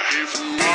If you